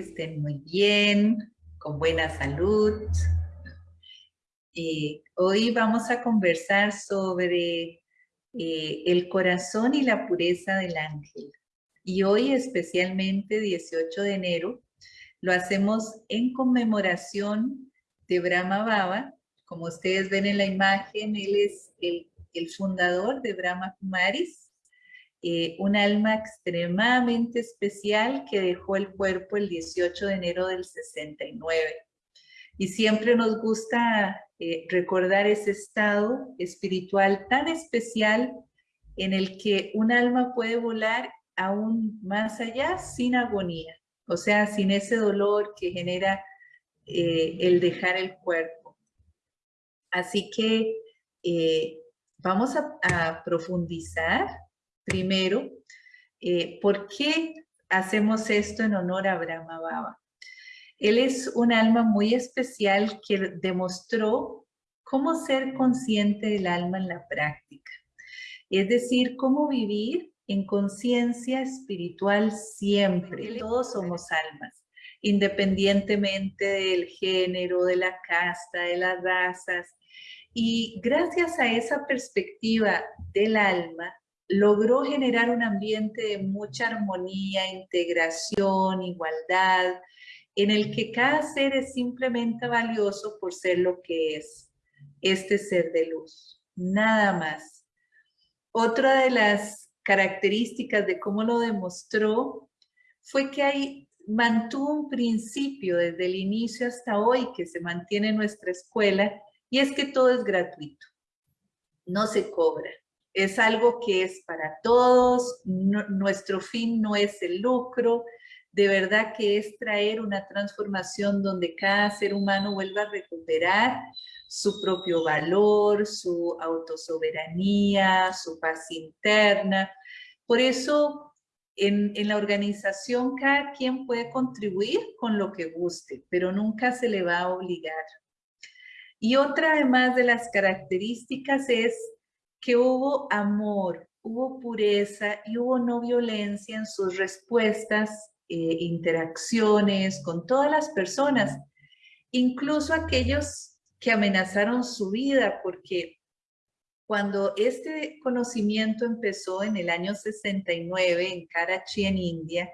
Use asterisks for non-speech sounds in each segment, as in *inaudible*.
estén muy bien, con buena salud. Hoy vamos a conversar sobre eh, el corazón y la pureza del ángel. Y hoy especialmente 18 de enero lo hacemos en conmemoración de Brahma Baba. Como ustedes ven en la imagen, él es el fundador de Brahma Kumaris, eh, un alma extremadamente especial que dejó el cuerpo el 18 de enero del 69. Y siempre nos gusta eh, recordar ese estado espiritual tan especial en el que un alma puede volar aún más allá sin agonía, o sea, sin ese dolor que genera eh, el dejar el cuerpo. Así que vamos a, a profundizar Primero, eh, ¿por qué hacemos esto en honor a Brahma Baba? Él es un alma muy especial que demostró cómo ser consciente del alma en la práctica. Es decir, cómo vivir en conciencia espiritual siempre. Todos somos almas, independientemente del género, de la casta, de las razas. Y gracias a esa perspectiva del alma, logró generar un ambiente de mucha armonía, integración, igualdad, en el que cada ser es simplemente valioso por ser lo que es, este ser de luz, nada más. Otra de las características de cómo lo demostró fue que hay, mantuvo un principio desde el inicio hasta hoy que se mantiene en nuestra escuela y es que todo es gratuito, no se cobra es algo que es para todos, nuestro fin no es el lucro, de verdad que es traer una transformación donde cada ser humano vuelva a recuperar su propio valor, su autosoberanía, su paz interna. Por eso en, en, la organización cada quien puede contribuir con lo que guste, pero nunca se le va a obligar. Y otra además de las características es que hubo amor, hubo pureza y hubo no violencia en sus respuestas, eh, interacciones con todas las personas, incluso aquellos que amenazaron su vida, porque cuando este conocimiento empezó en el año 69 en Karachi, en India,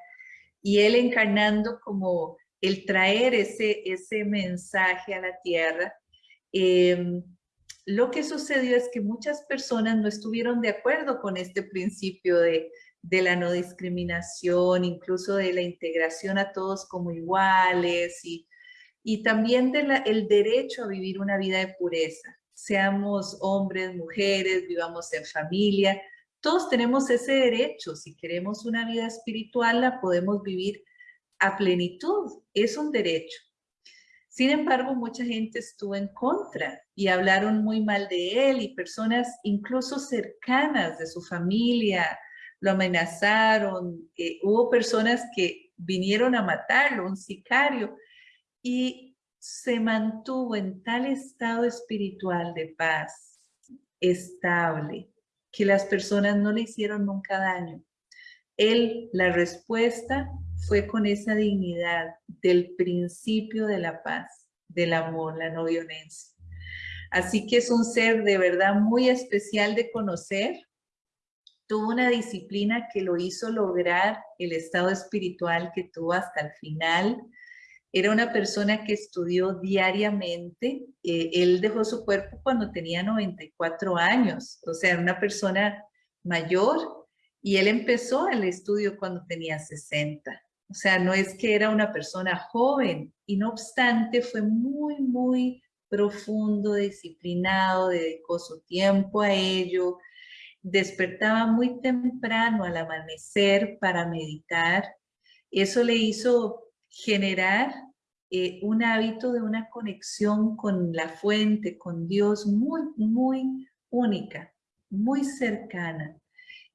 y él encarnando como el traer ese, ese mensaje a la tierra, eh, lo que sucedió es que muchas personas no estuvieron de acuerdo con este principio de, la no discriminación, incluso de la integración a todos como iguales y, también del derecho a vivir una vida de pureza. Seamos hombres, mujeres, vivamos en familia, todos tenemos ese derecho. Si queremos una vida espiritual, la podemos vivir a plenitud. Es un derecho. Sin embargo, mucha gente estuvo en contra y hablaron muy mal de él y personas incluso cercanas de su familia lo amenazaron. Eh, hubo personas que vinieron a matarlo, un sicario, y se mantuvo en tal estado espiritual de paz, estable, que las personas no le hicieron nunca daño. Él, la respuesta fue con esa dignidad del principio de la paz, del amor, la no violencia. Así que es un ser de verdad muy especial de conocer. Tuvo una disciplina que lo hizo lograr el estado espiritual que tuvo hasta el final. Era una persona que estudió diariamente. Eh, él dejó su cuerpo cuando tenía 94 años. O sea, una persona mayor y él empezó el estudio cuando tenía 60. O sea, no es que era una persona joven y no obstante fue muy, muy profundo, disciplinado, dedicó su tiempo a ello, despertaba muy temprano al amanecer para meditar. Eso le hizo generar eh, un hábito de una conexión con la fuente, con Dios, muy, muy única, muy cercana.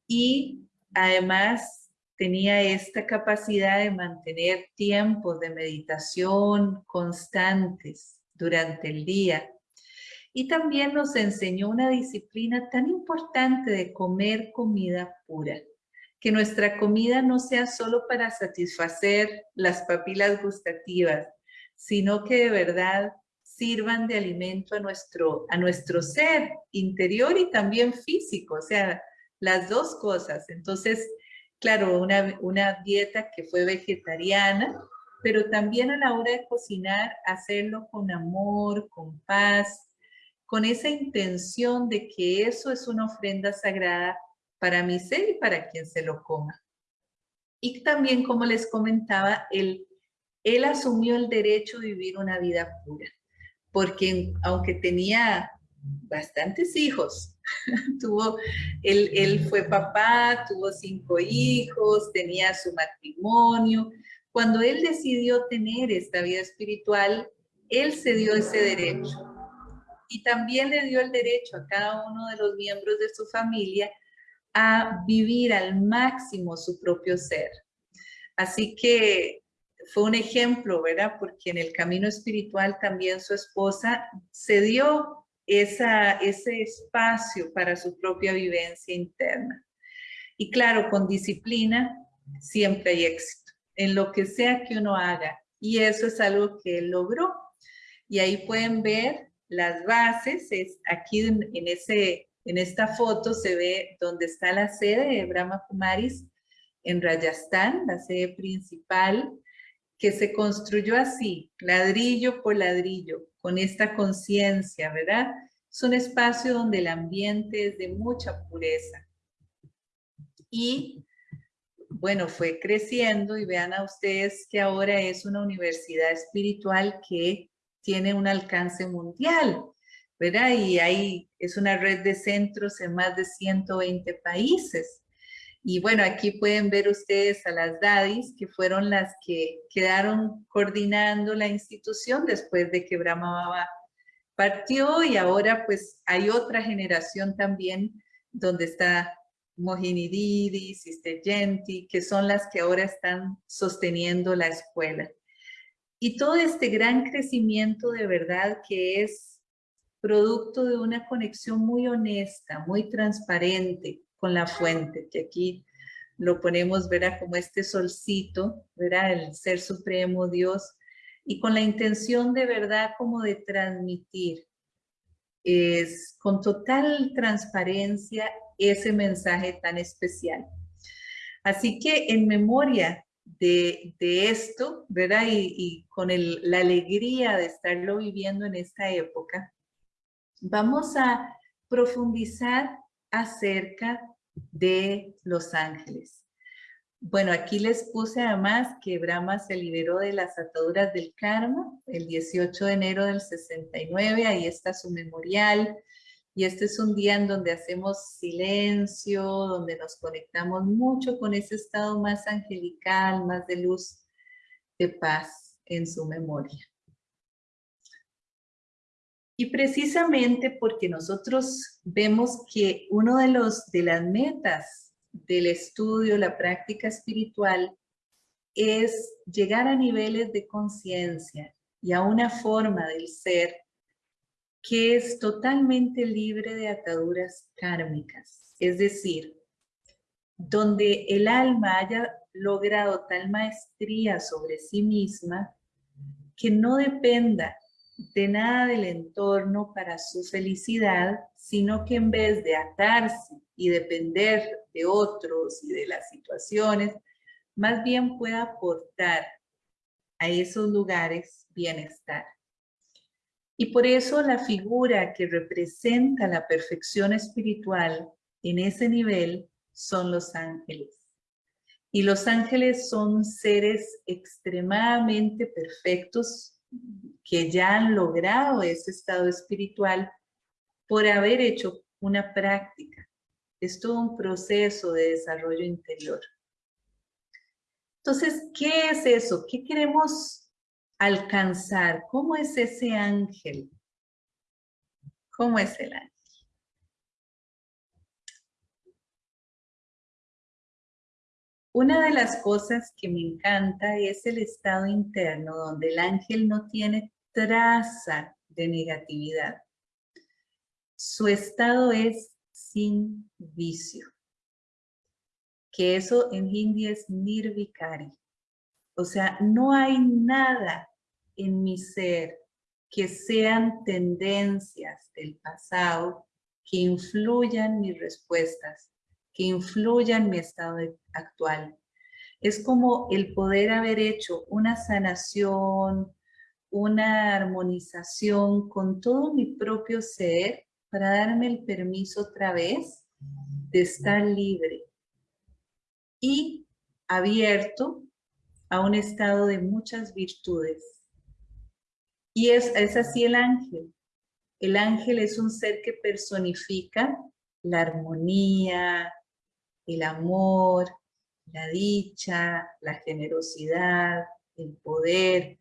Y además tenía esta capacidad de mantener tiempos de meditación constantes durante el día. Y también nos enseñó una disciplina tan importante de comer comida pura. que nuestra comida no sea solo para satisfacer las papilas gustativas, sino que de verdad sirvan de alimento a nuestro, a nuestro ser interior y también físico, o sea, las dos cosas. Entonces, claro, una, una dieta que fue vegetariana, pero también a la hora de cocinar, hacerlo con amor, con paz, con esa intención de que eso es una ofrenda sagrada para mi ser y para quien se lo coma. Y también, como les comentaba, él, él asumió el derecho de vivir una vida pura, porque aunque tenía bastantes hijos, *laughs* tuvo, él, él fue papá, tuvo cinco hijos, tenía su matrimonio. Cuando él decidió tener esta vida espiritual, él se dio ese derecho y también le dio el derecho a cada uno de los miembros de su familia a vivir al máximo su propio ser. Así que fue un ejemplo, ¿verdad? Porque en el camino espiritual también su esposa se dio esa, ese espacio para su propia vivencia interna. Y claro, con disciplina siempre hay éxito en lo que sea que uno haga. Y eso es algo que él logró. Y ahí pueden ver las bases, es aquí en, ese, en esta foto se ve donde está la sede de Brahma Kumaris en Rajasthan, la sede principal, que se construyó así, ladrillo por ladrillo, con esta conciencia, ¿verdad? Es un espacio donde el ambiente es de mucha pureza. Y bueno, fue creciendo y vean a ustedes que ahora es una universidad espiritual que tiene un alcance mundial, ¿verdad? Y ahí es una red de centros en más de 120 países. Y bueno, aquí pueden ver ustedes a las dadis, que fueron las que quedaron coordinando la institución después de que Brahma Baba partió y ahora pues hay otra generación también donde está Mohini Didi, Sister Genti, que son las que ahora están sosteniendo la escuela. Y todo este gran crecimiento de verdad que es producto de una conexión muy honesta, muy transparente con la fuente, que aquí lo ponemos, verá, como este solcito, verá, el Ser Supremo, Dios, y con la intención de verdad como de transmitir es con total transparencia ese mensaje tan especial. Así que en memoria de, esto, ¿verdad? Y, con la alegría de estarlo viviendo en esta época, vamos a profundizar acerca de los ángeles. Bueno, aquí les puse además que Brahma se liberó de las ataduras del karma el 18 de enero del 69, ahí está su memorial, y este es un día en donde hacemos silencio, donde nos conectamos mucho con ese estado más angelical, más de luz, de paz en su memoria. Y precisamente porque nosotros vemos que uno de, los, de las metas del estudio, la práctica espiritual, es llegar a niveles de conciencia y a una forma del ser que es totalmente libre de ataduras kármicas, es decir, donde el alma haya logrado tal maestría sobre sí misma que no dependa de nada del entorno para su felicidad, sino que en vez de atarse y depender de otros y de las situaciones, más bien pueda aportar a esos lugares bienestar. Y por eso la figura que representa la perfección espiritual en ese nivel son los ángeles. Y los ángeles son seres extremadamente perfectos que ya han logrado ese estado espiritual por haber hecho una práctica. Es todo un proceso de desarrollo interior. Entonces, ¿qué es eso? ¿Qué queremos alcanzar. ¿Cómo es ese ángel? ¿Cómo es el ángel? Una de las cosas que me encanta es el estado interno donde el ángel no tiene traza de negatividad. Su estado es sin vicio. que eso en hindi es nirvikari. O sea, no hay nada en mi ser que sean tendencias del pasado que influyan mis respuestas, que influyan mi estado actual. Es como el poder haber hecho una sanación, una armonización con todo mi propio ser para darme el permiso otra vez de estar libre y abierto a un estado de muchas virtudes. Y es, es así el ángel. El ángel es un ser que personifica la armonía, el amor, la dicha, la generosidad, el poder,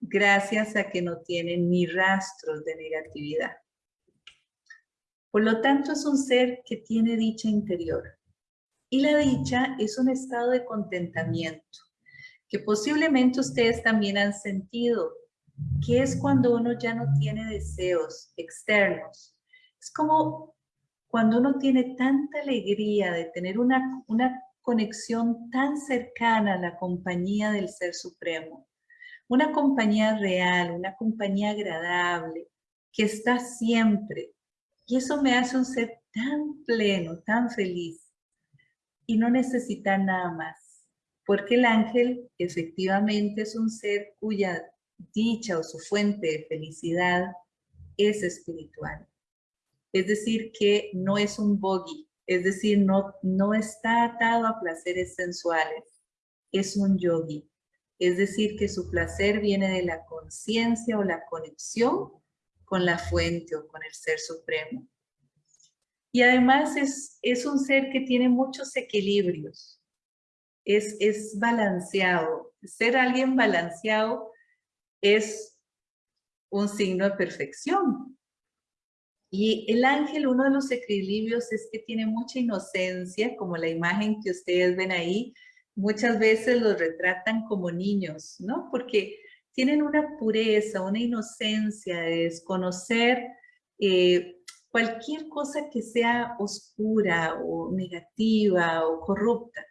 gracias a que no tienen ni rastros de negatividad. Por lo tanto, es un ser que tiene dicha interior. Y la dicha es un estado de contentamiento, que posiblemente ustedes también han sentido, que es cuando uno ya no tiene deseos externos. Es como cuando uno tiene tanta alegría de tener una, una conexión tan cercana a la compañía del Ser Supremo, una compañía real, una compañía agradable, que está siempre, y eso me hace un ser tan pleno, tan feliz. Y no necesita nada más. Porque el ángel efectivamente es un ser cuya dicha o su fuente de felicidad es espiritual. Es decir, que no es un bogey, es decir, no, no está atado a placeres sensuales, es un yogi. Es decir, que su placer viene de la conciencia o la conexión con la fuente o con el ser supremo. Y además es, es un ser que tiene muchos equilibrios, es, es balanceado. Ser alguien balanceado es un signo de perfección. Y el ángel, uno de los equilibrios es que tiene mucha inocencia, como la imagen que ustedes ven ahí, muchas veces los retratan como niños, ¿no? Porque tienen una pureza, una inocencia de desconocer eh, cualquier cosa que sea oscura o negativa o corrupta.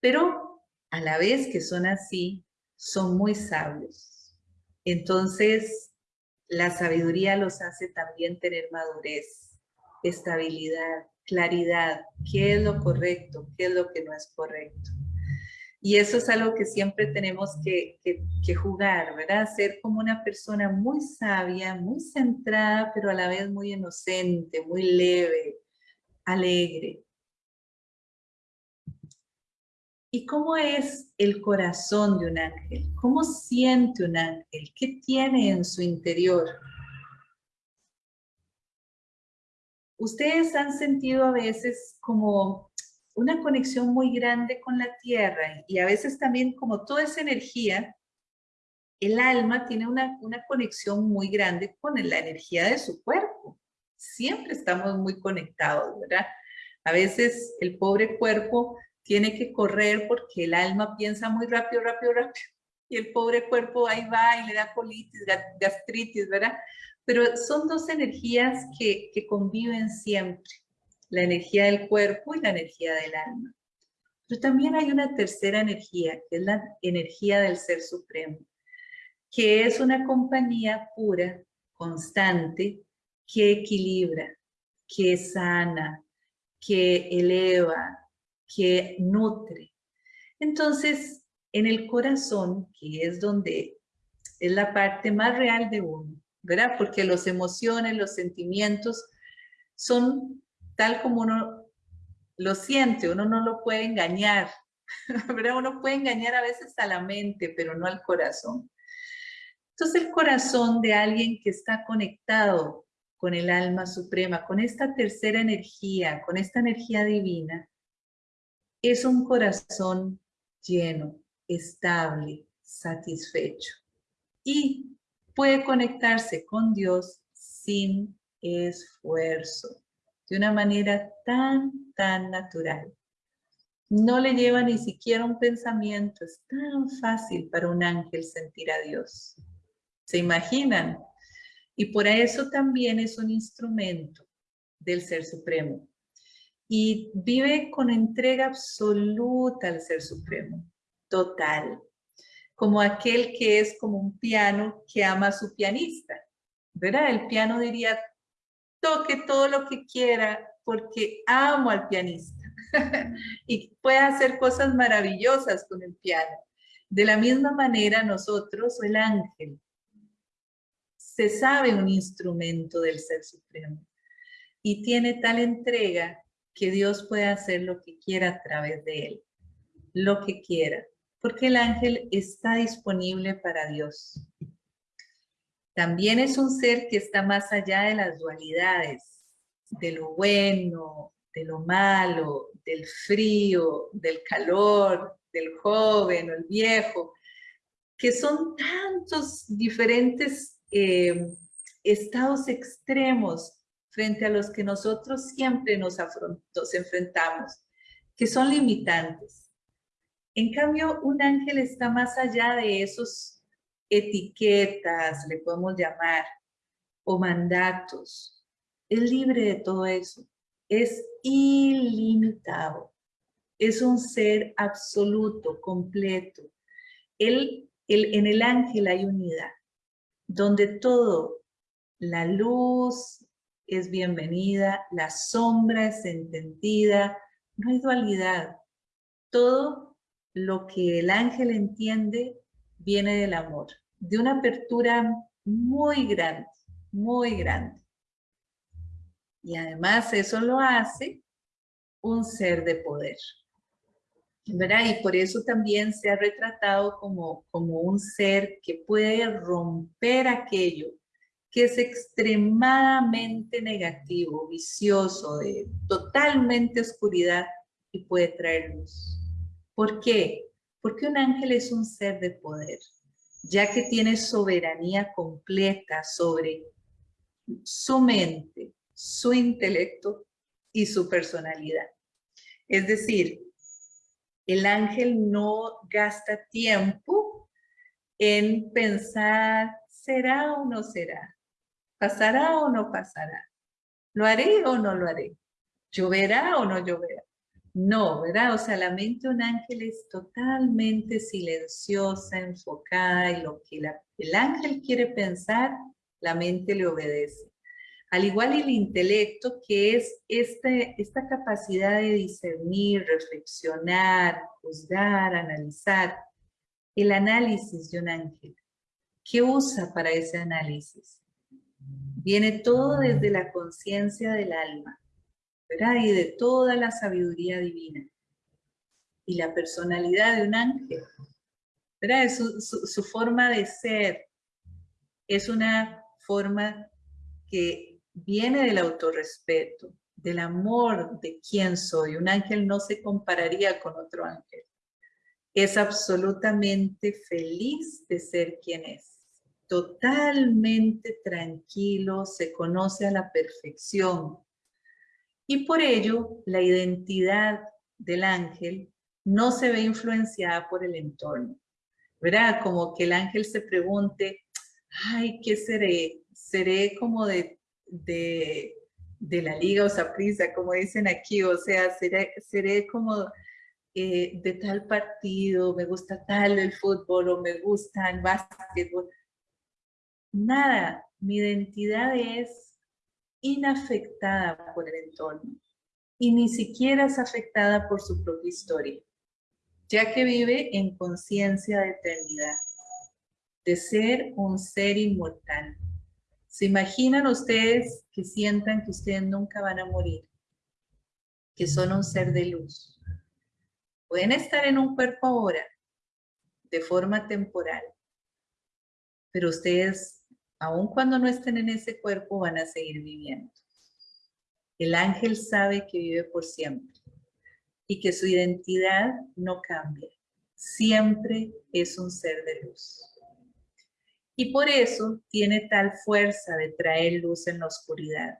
Pero a la vez que son así, son muy sabios. Entonces, la sabiduría los hace también tener madurez, estabilidad, claridad, qué es lo correcto, qué es lo que no es correcto. Y eso es algo que siempre tenemos que, jugar, ¿verdad? Ser como una persona muy sabia, muy centrada, pero a la vez muy inocente, muy leve, alegre. ¿Y cómo es el corazón de un ángel? ¿Cómo siente un ángel? ¿Qué tiene en su interior? Ustedes han sentido a veces como una conexión muy grande con la tierra y a veces también como toda esa energía, el alma tiene una, una conexión muy grande con la energía de su cuerpo. Siempre estamos muy conectados, ¿verdad? A veces el pobre cuerpo tiene que correr porque el alma piensa muy rápido, rápido, rápido. Y el pobre cuerpo ahí va y le da colitis, gastritis, ¿verdad? Pero son dos energías que, conviven siempre la energía del cuerpo y la energía del alma. Pero también hay una tercera energía, que es la energía del Ser Supremo, que es una compañía pura, constante, que equilibra, que sana, que eleva, que nutre. Entonces, en el corazón, que es donde es la parte más real de uno, ¿verdad? Porque las emociones, los sentimientos son tal como uno lo siente, uno no lo puede engañar, *laughs* ¿verdad? Uno puede engañar a veces a la mente, pero no al corazón. Entonces el corazón de alguien que está conectado con el alma suprema, con esta tercera energía, con esta energía divina, es un corazón lleno, estable, satisfecho. Y puede conectarse con Dios sin esfuerzo de una manera tan, tan natural. No le lleva ni siquiera un pensamiento, es tan fácil para un ángel sentir a Dios. ¿Se imaginan? Y por eso también es un instrumento del Ser Supremo. Y vive con entrega absoluta al Ser Supremo, total, como aquel que es como un piano que ama a su pianista, ¿verdad? El piano diría, toque todo lo que quiera porque amo al pianista *laughs* y puede hacer cosas maravillosas con el piano. De la misma manera nosotros, el ángel, se sabe un instrumento del Ser Supremo y tiene tal entrega que Dios puede hacer lo que quiera a través de él, lo que quiera, porque el ángel está disponible para Dios. También es un ser que está más allá de las dualidades, de lo bueno, de lo malo, del frío, del calor, del joven o el viejo, que son tantos diferentes eh, estados extremos frente a los que nosotros siempre nos, nos enfrentamos, que son limitantes. En cambio, un ángel está más allá de esos etiquetas, le podemos llamar, o mandatos. Es libre de todo eso. Es ilimitado. Es un ser absoluto, completo. Él, en el ángel hay unidad, donde todo, la luz, es bienvenida, la sombra es entendida, no hay dualidad. Todo lo que el ángel entiende viene del amor, de una apertura muy grande, muy grande. Y además eso lo hace un ser de poder. ¿verdad? Y por eso también se ha retratado como, como un ser que puede romper aquello que es extremadamente negativo, vicioso, de totalmente oscuridad y puede traer luz. ¿Por qué? Porque un ángel es un ser de poder, ya que tiene soberanía completa sobre su mente, su intelecto y su personalidad. Es decir, el ángel no gasta tiempo en pensar, ¿será o no será? ¿Pasará o no pasará? ¿Lo haré o no lo haré? ¿Lloverá o no lloverá? No, ¿verdad? O sea, la mente de un ángel es totalmente silenciosa, enfocada y lo que el ángel quiere pensar, la mente le obedece. Al igual el intelecto, que es este, esta capacidad de discernir, reflexionar, juzgar, analizar. El análisis de un ángel. ¿Qué usa para ese análisis? Viene todo desde la conciencia del alma, ¿verdad? Y de toda la sabiduría divina. Y la personalidad de un ángel, ¿verdad? Su, su forma de ser es una forma que viene del autorrespeto, del amor de quién soy. Un ángel no se compararía con otro ángel. Es absolutamente feliz de ser quien es totalmente tranquilo, se conoce a la perfección. Y por ello, la identidad del ángel no se ve influenciada por el entorno. ¿Verdad? Como que el ángel se pregunte, ay, ¿qué seré? ¿Seré como de, de, la liga o saprisa, como dicen aquí? O sea, ¿seré, seré como eh, de tal partido, me gusta tal el fútbol o me gusta el básquetbol? Nada, mi identidad es inafectada por el entorno y ni siquiera es afectada por su propia historia, ya que vive en conciencia de eternidad, de ser un ser inmortal. ¿Se imaginan ustedes que sientan que ustedes nunca van a morir? Que son un ser de luz. Pueden estar en un cuerpo ahora, de forma temporal, pero ustedes aun cuando no estén en ese cuerpo, van a seguir viviendo. El ángel sabe que vive por siempre y que su identidad no cambia. Siempre es un ser de luz. Y por eso tiene tal fuerza de traer luz en la oscuridad.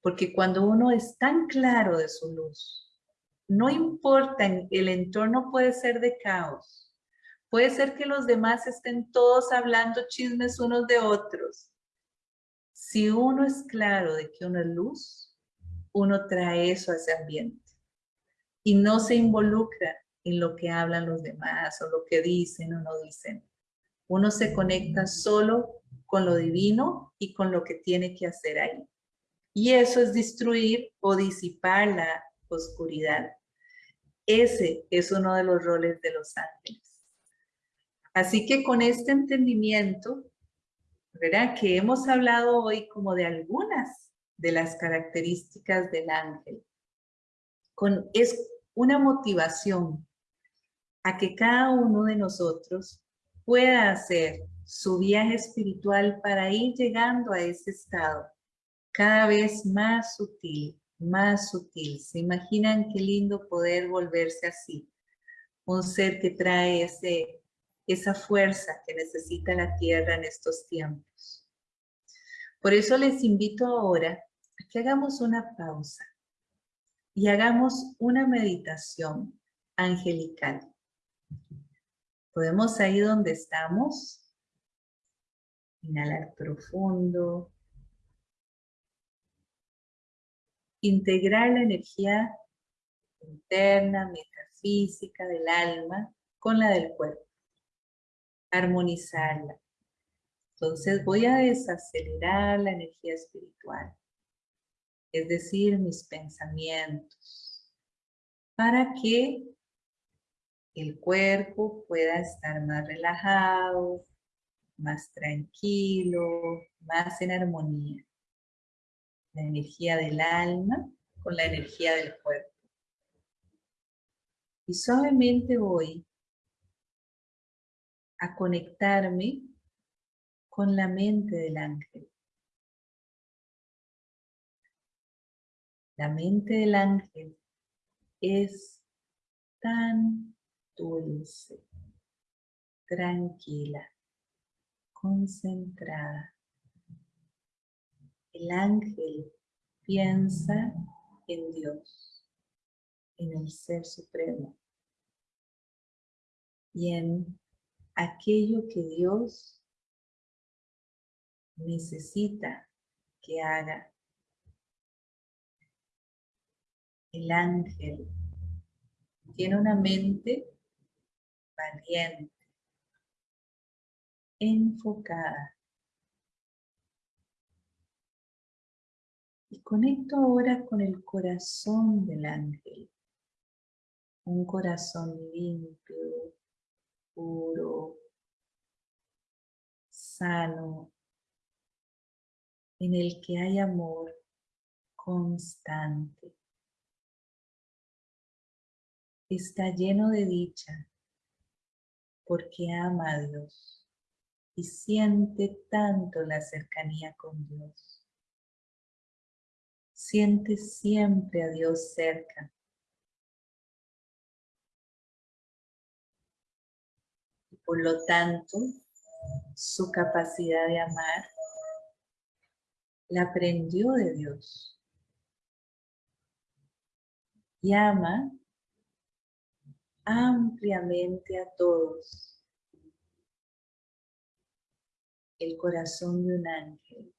Porque cuando uno es tan claro de su luz, no importa, el entorno puede ser de caos, Puede ser que los demás estén todos hablando chismes unos de otros. Si uno es claro de que uno es luz, uno trae eso a ese ambiente y no se involucra en lo que hablan los demás o lo que dicen o no dicen. Uno se conecta solo con lo divino y con lo que tiene que hacer ahí. Y eso es destruir o disipar la oscuridad. Ese es uno de los roles de los ángeles. Así que con este entendimiento, ¿verdad? Que hemos hablado hoy como de algunas de las características del ángel. Con, es una motivación a que cada uno de nosotros pueda hacer su viaje espiritual para ir llegando a ese estado cada vez más sutil, más sutil. ¿Se imaginan qué lindo poder volverse así? Un ser que trae ese, esa fuerza que necesita la Tierra en estos tiempos. Por eso les invito ahora a que hagamos una pausa y hagamos una meditación angelical. Podemos ahí donde estamos, inhalar profundo, integrar la energía interna, metafísica del alma con la del cuerpo, armonizarla. Entonces voy a desacelerar la energía espiritual, es decir, mis pensamientos, para que el cuerpo pueda estar más relajado, más tranquilo, más en armonía la energía del alma con la energía del cuerpo. Y suavemente voy a conectarme con la mente del ángel. La mente del ángel es tan dulce, tranquila, concentrada, el ángel piensa en Dios, en el Ser Supremo y en aquello que Dios necesita que haga. El ángel tiene una mente valiente, enfocada, Y conecto ahora con el corazón del ángel. Un corazón limpio, puro, sano, en el que hay amor constante. Está lleno de dicha porque ama a Dios y siente tanto la cercanía con Dios siente siempre a Dios cerca. Por lo tanto, su capacidad de amar la aprendió de Dios. Y ama ampliamente a todos. El corazón de un ángel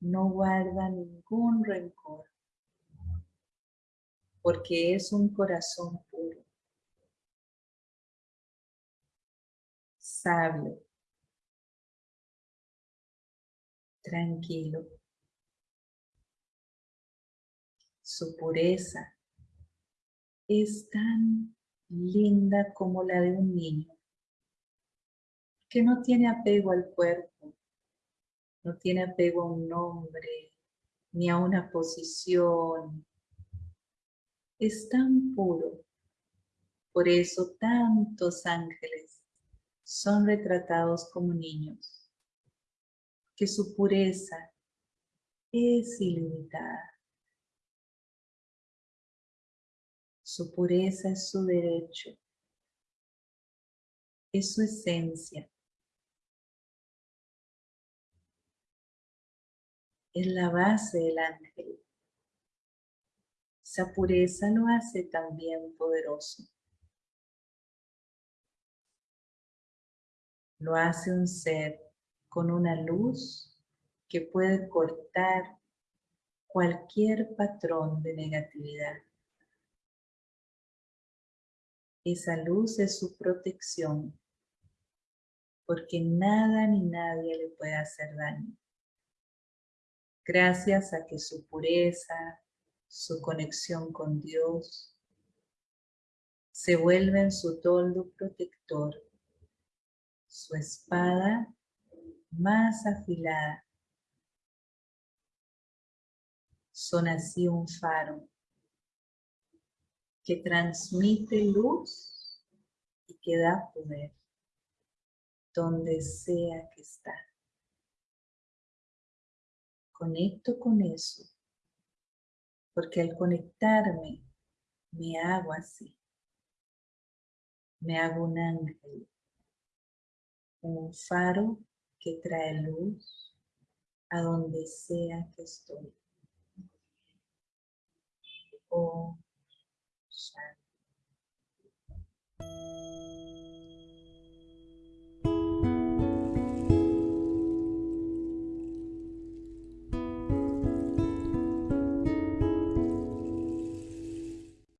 no guarda ningún rencor, porque es un corazón puro, sabio, tranquilo. Su pureza es tan linda como la de un niño, que no tiene apego al cuerpo, no tiene apego a un nombre, ni a una posición. Es tan puro. Por eso tantos ángeles son retratados como niños, que su pureza es ilimitada. Su pureza es su derecho, es su esencia. es la base del ángel. Esa pureza lo hace también poderoso. Lo hace un ser con una luz que puede cortar cualquier patrón de negatividad. Esa luz es su protección, porque nada ni nadie le puede hacer daño. Gracias a que su pureza, su conexión con Dios, se vuelven su toldo protector, su espada más afilada. Son así un faro que transmite luz y que da poder donde sea que está. Conecto con eso, porque al conectarme me hago así. Me hago un ángel, un faro que trae luz a donde sea que estoy. Oh.